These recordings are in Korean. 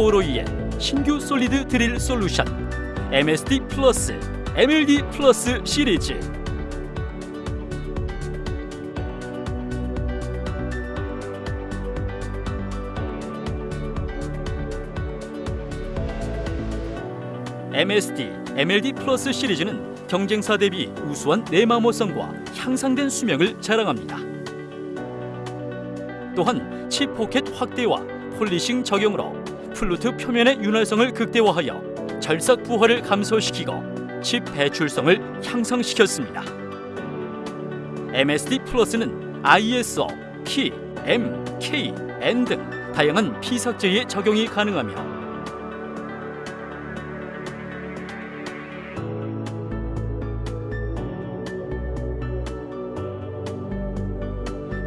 코로이의 신규 솔리드 드릴 솔루션 MSD 플러스 MLD 플러스 시리즈 MSD, MLD 플러스 시리즈는 경쟁사 대비 우수한 내마모성과 향상된 수명을 자랑합니다. 또한 chip pocket 확대와 polishing 적용으로 flute 표면의 윤활성을 극대화하여 절삭 부하를 감소시키고 칩 배출성을 향상시켰습니다. MSD 플러스는 ISO, P, M, K, N 등 다양한 피삭재에 적용이 가능하며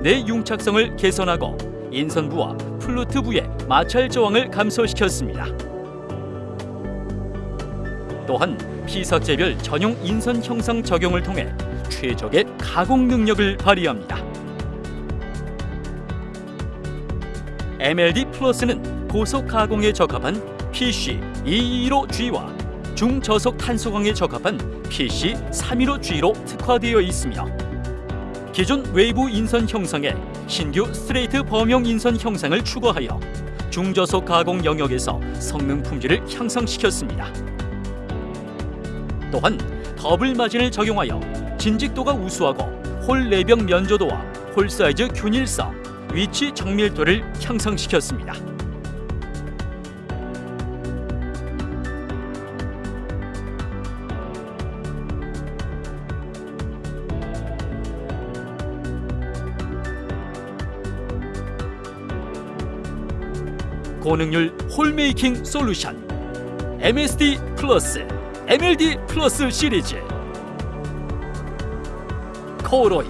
내 융착성을 개선하고 인선부와 플루트부의 마찰 저항을 감소시켰습니다. 또한 피삭제별 전용 인선 형상 적용을 통해 최적의 가공 능력을 발휘합니다. MLD 플러스는 고속 가공에 적합한 PC 215G와 중저속 탄소광에 적합한 PC 315G로 특화되어 있으며 기존 외부 인선 형상에 신규 straight 범용 인선 형상을 추가하여 중저속 가공 영역에서 성능 품질을 향상시켰습니다. 또한 double margin을 적용하여 진직도가 우수하고 hole 내벽 면조도와 hole 사이즈 균일성, 위치 정밀도를 향상시켰습니다. 고능률 홀메이킹 솔루션. MSD 플러스 MLD 플러스 시리즈. 코로이